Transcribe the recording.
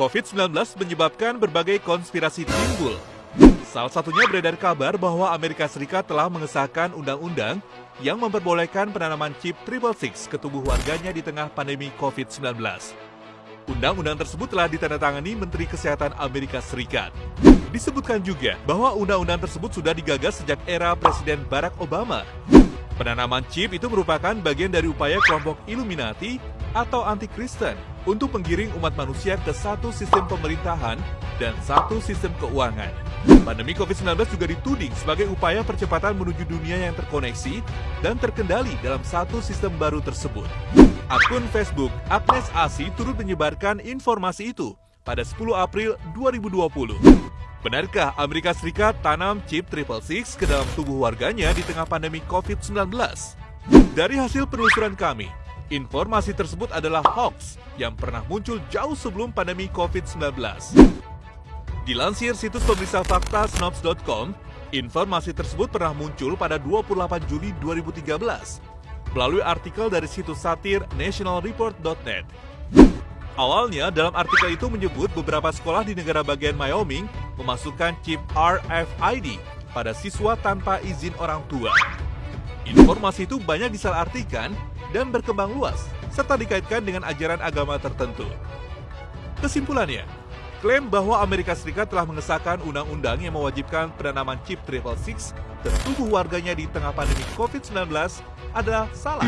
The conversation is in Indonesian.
COVID-19 menyebabkan berbagai konspirasi timbul. Salah satunya beredar kabar bahwa Amerika Serikat telah mengesahkan undang-undang yang memperbolehkan penanaman chip triple six ke tubuh warganya di tengah pandemi COVID-19. Undang-undang tersebut telah ditandatangani Menteri Kesehatan Amerika Serikat. Disebutkan juga bahwa undang-undang tersebut sudah digagas sejak era Presiden Barack Obama. Penanaman chip itu merupakan bagian dari upaya kelompok Illuminati atau anti-Kristen untuk menggiring umat manusia ke satu sistem pemerintahan dan satu sistem keuangan. Pandemi COVID-19 juga dituding sebagai upaya percepatan menuju dunia yang terkoneksi dan terkendali dalam satu sistem baru tersebut. Akun Facebook Agnes Asi turut menyebarkan informasi itu pada 10 April 2020. Benarkah Amerika Serikat tanam chip triple six ke dalam tubuh warganya di tengah pandemi COVID-19? Dari hasil penelusuran kami, informasi tersebut adalah hoax yang pernah muncul jauh sebelum pandemi COVID-19. Dilansir situs pemeriksa fakta snopes.com, informasi tersebut pernah muncul pada 28 Juli 2013 melalui artikel dari situs satir nationalreport.net. Awalnya, dalam artikel itu menyebut beberapa sekolah di negara bagian Wyoming memasukkan chip RFID pada siswa tanpa izin orang tua. Informasi itu banyak disalahartikan dan berkembang luas, serta dikaitkan dengan ajaran agama tertentu. Kesimpulannya, klaim bahwa Amerika Serikat telah mengesahkan undang-undang yang mewajibkan penanaman chip triple six ke tubuh warganya di tengah pandemi COVID-19 adalah salah.